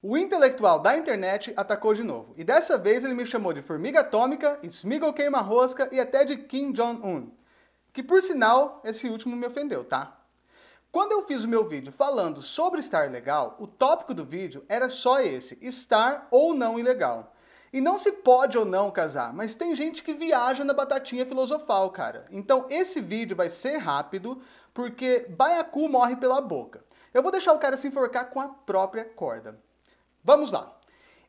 O intelectual da internet atacou de novo, e dessa vez ele me chamou de formiga atômica, Smigol queima-rosca e até de Kim Jong-un. Que por sinal, esse último me ofendeu, tá? Quando eu fiz o meu vídeo falando sobre estar legal, o tópico do vídeo era só esse, estar ou não ilegal. E não se pode ou não casar, mas tem gente que viaja na batatinha filosofal, cara. Então esse vídeo vai ser rápido, porque baiacu morre pela boca. Eu vou deixar o cara se enforcar com a própria corda. Vamos lá.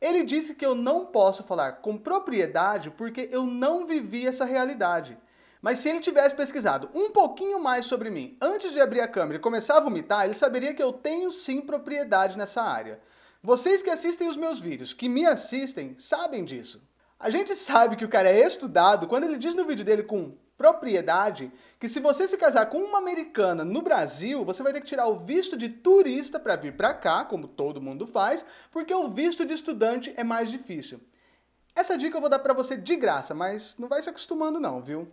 Ele disse que eu não posso falar com propriedade porque eu não vivi essa realidade. Mas se ele tivesse pesquisado um pouquinho mais sobre mim antes de abrir a câmera e começar a vomitar, ele saberia que eu tenho sim propriedade nessa área. Vocês que assistem os meus vídeos, que me assistem, sabem disso. A gente sabe que o cara é estudado quando ele diz no vídeo dele com propriedade que se você se casar com uma americana no Brasil, você vai ter que tirar o visto de turista para vir para cá, como todo mundo faz, porque o visto de estudante é mais difícil. Essa dica eu vou dar para você de graça, mas não vai se acostumando não, viu?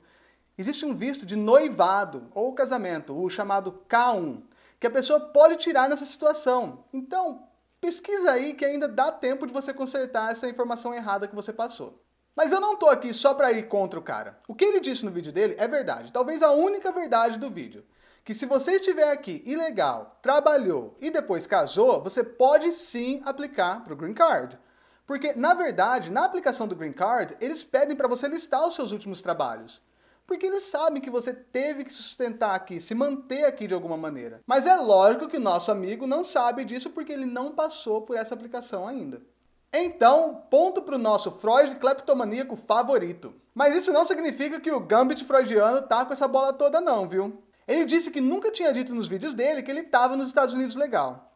Existe um visto de noivado ou casamento, o chamado K1, que a pessoa pode tirar nessa situação. Então, pesquisa aí que ainda dá tempo de você consertar essa informação errada que você passou. Mas eu não tô aqui só para ir contra o cara. O que ele disse no vídeo dele é verdade, talvez a única verdade do vídeo. Que se você estiver aqui ilegal, trabalhou e depois casou, você pode sim aplicar para o Green Card. Porque, na verdade, na aplicação do Green Card, eles pedem para você listar os seus últimos trabalhos. Porque eles sabem que você teve que se sustentar aqui, se manter aqui de alguma maneira. Mas é lógico que nosso amigo não sabe disso porque ele não passou por essa aplicação ainda. Então, ponto para o nosso Freud cleptomaníaco favorito. Mas isso não significa que o Gambit freudiano tá com essa bola toda não, viu? Ele disse que nunca tinha dito nos vídeos dele que ele estava nos Estados Unidos legal.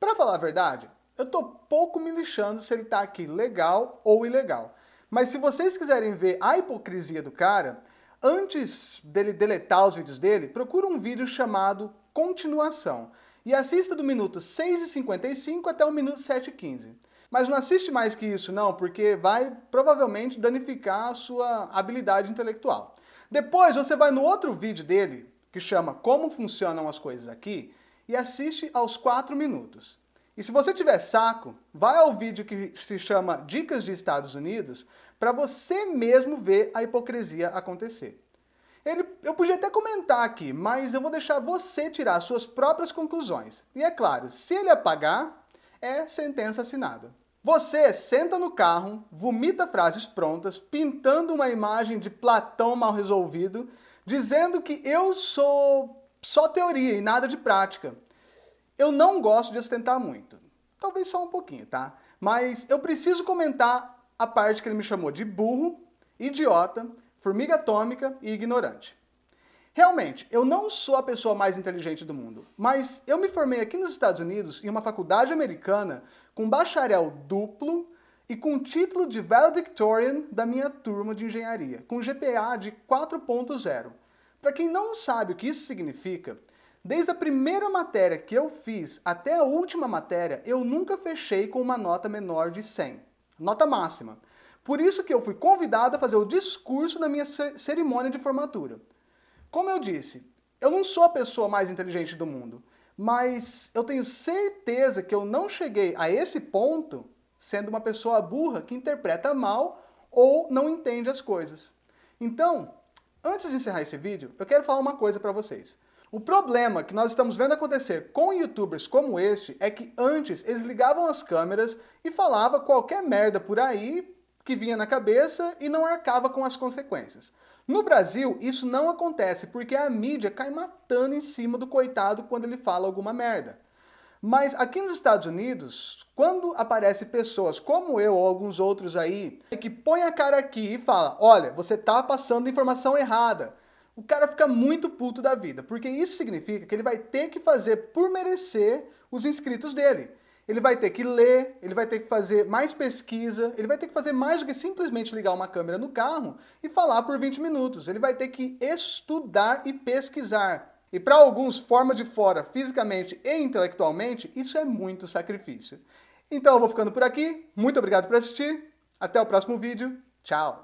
Para falar a verdade, eu tô pouco me lixando se ele tá aqui legal ou ilegal. Mas se vocês quiserem ver a hipocrisia do cara, antes dele deletar os vídeos dele, procura um vídeo chamado Continuação e assista do minuto 6h55 até o minuto 7h15. Mas não assiste mais que isso não, porque vai provavelmente danificar a sua habilidade intelectual. Depois você vai no outro vídeo dele, que chama Como Funcionam as Coisas Aqui, e assiste aos 4 minutos. E se você tiver saco, vai ao vídeo que se chama Dicas de Estados Unidos, para você mesmo ver a hipocrisia acontecer. Ele, eu podia até comentar aqui, mas eu vou deixar você tirar suas próprias conclusões. E é claro, se ele apagar, é sentença assinada. Você senta no carro, vomita frases prontas, pintando uma imagem de Platão mal resolvido, dizendo que eu sou só teoria e nada de prática. Eu não gosto de ostentar muito. Talvez só um pouquinho, tá? Mas eu preciso comentar a parte que ele me chamou de burro, idiota, formiga atômica e ignorante. Realmente, eu não sou a pessoa mais inteligente do mundo, mas eu me formei aqui nos Estados Unidos em uma faculdade americana com bacharel duplo e com título de valedictorian da minha turma de engenharia, com GPA de 4.0. Para quem não sabe o que isso significa, desde a primeira matéria que eu fiz até a última matéria, eu nunca fechei com uma nota menor de 100, nota máxima. Por isso que eu fui convidado a fazer o discurso na minha cerimônia de formatura. Como eu disse, eu não sou a pessoa mais inteligente do mundo, mas eu tenho certeza que eu não cheguei a esse ponto sendo uma pessoa burra que interpreta mal ou não entende as coisas. Então, antes de encerrar esse vídeo, eu quero falar uma coisa para vocês. O problema que nós estamos vendo acontecer com youtubers como este é que antes eles ligavam as câmeras e falavam qualquer merda por aí que vinha na cabeça e não arcava com as consequências. No Brasil, isso não acontece porque a mídia cai matando em cima do coitado quando ele fala alguma merda. Mas aqui nos Estados Unidos, quando aparecem pessoas como eu ou alguns outros aí, que põem a cara aqui e fala, olha, você tá passando informação errada, o cara fica muito puto da vida, porque isso significa que ele vai ter que fazer por merecer os inscritos dele ele vai ter que ler, ele vai ter que fazer mais pesquisa, ele vai ter que fazer mais do que simplesmente ligar uma câmera no carro e falar por 20 minutos. Ele vai ter que estudar e pesquisar. E para alguns, forma de fora, fisicamente e intelectualmente, isso é muito sacrifício. Então eu vou ficando por aqui, muito obrigado por assistir, até o próximo vídeo, tchau!